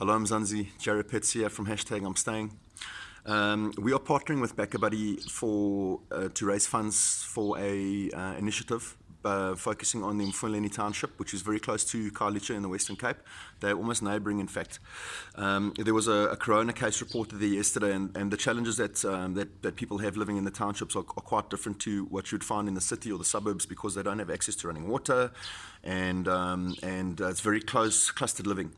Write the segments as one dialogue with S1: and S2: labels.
S1: Hello, I'm Zanzi, Jarette Petzer here from hashtag I'm Staying. Um, we are partnering with BackaBuddy for uh, to raise funds for a uh, initiative uh, focusing on the Mfuleni township, which is very close to Khayelitsha in the Western Cape. They're almost neighbouring, in fact. Um, there was a, a, corona case reported there yesterday, and, and the challenges that, um, that, that people have living in the townships are, are, quite different to what you'd find in the city or the suburbs because they don't have access to running water, and um, and uh, it's very close clustered living.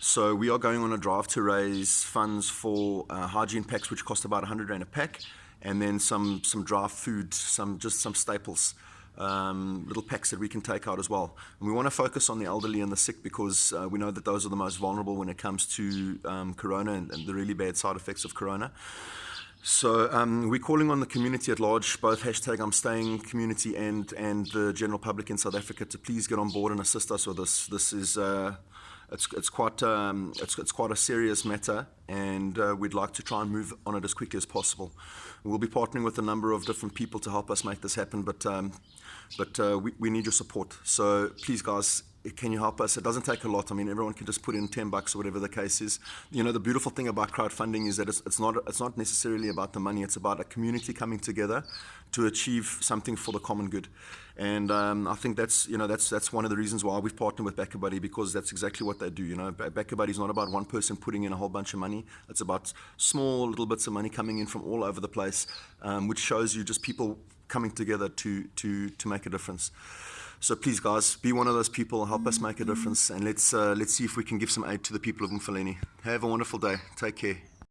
S1: So we are going on a drive to raise funds for uh, hygiene packs, which cost about 100 rand a pack, and then some some draft food, some just some staples um, little packs that we can take out as well. And we want to focus on the elderly and the sick because uh, we know that those are the most vulnerable when it comes to um, corona and, and, the really bad side effects of corona. So um, we're calling on the community at large, both hashtag I'm staying community and and the general public in South Africa to please get on board and assist us with this. This is uh, it's, it's quite um, it's, it's quite a serious matter, and uh, we'd like to try and move on it as quickly as possible. We'll be partnering with a number of different people to help us make this happen, but um, but uh, we, we need your support. So please, guys, can you help us? It doesn't take a lot. I mean, everyone can just put in 10 bucks or whatever the case is. You know, the beautiful thing about crowdfunding is that it's, it's, not, it's not necessarily about the money. It's about a community coming together to achieve something for the common good. And um, I think that's, you know, that's, that's one of the reasons why we've partnered with BackaBuddy because that's exactly what they do. You know, BackaBuddy is not about one person putting in a whole bunch of It's about small little bits of money coming in from all over the place, um, which shows you just people coming together to, to, to make a difference. So please, guys, be one of those people. Help us make a difference, and let's uh, let's see if we can give some aid to the people of Mfuleni. Have a wonderful day. Take care.